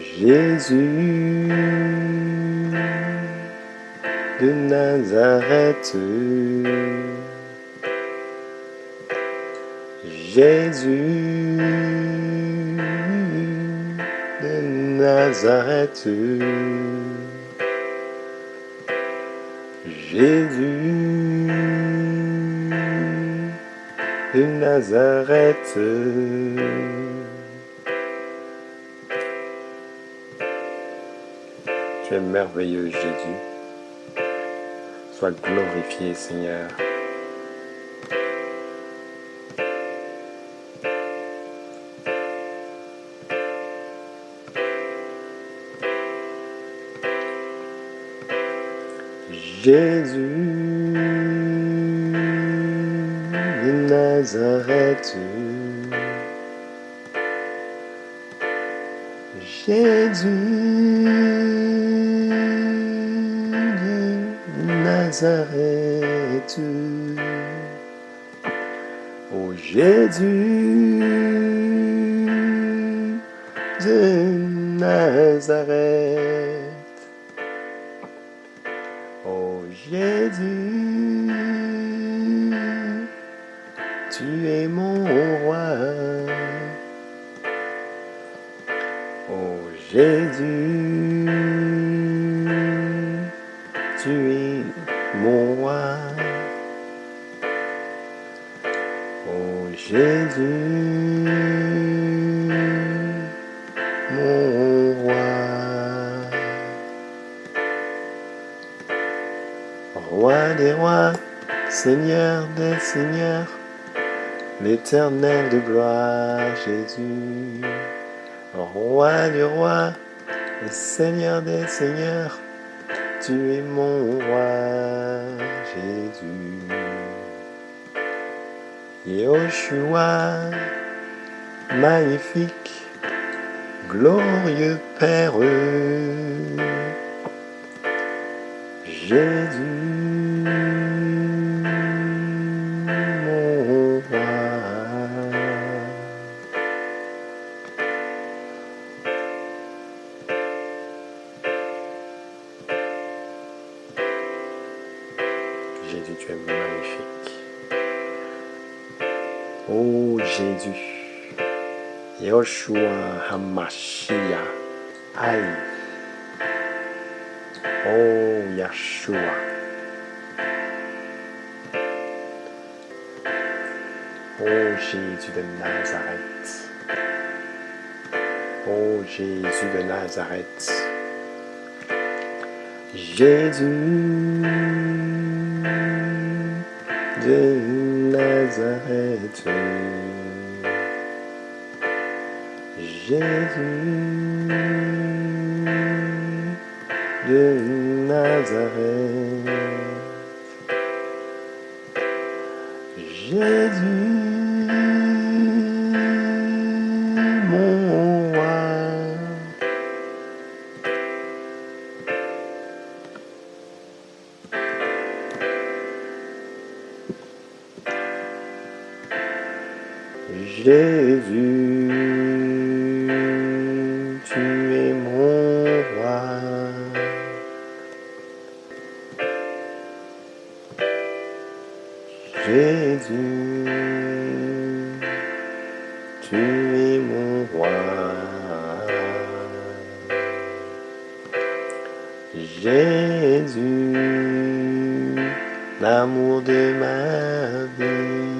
Jésus de Nazareth. Jésus de Nazareth. Jésus de Nazareth. Merveilleux Jésus. Sois glorifié Seigneur. Jésus Nazareth. Jésus Nazareth. Oh Jésus de Nazareth. Oh Jésus, tu es mon roi. Oh Jésus, tu es mon roi. Oh Jésus, mon roi. Roi des rois, Seigneur des seigneurs, l'éternel de gloire, Jésus. Roi du roi, Seigneur des seigneurs, tu es mon roi, Jésus. Yoshua, magnifique, glorieux Père. Jésus, Jésus, tu es magnifique. Oh Jésus, Yoshua Hamashiach, aïe. Oh Yeshua. Oh Jésus de Nazareth. Oh Jésus de Nazareth. Jésus Nazareth. Jésus de Nazareth. Jésus, Jésus, tu es mon roi. Jésus, tu es mon roi. Jésus, l'amour de ma vie.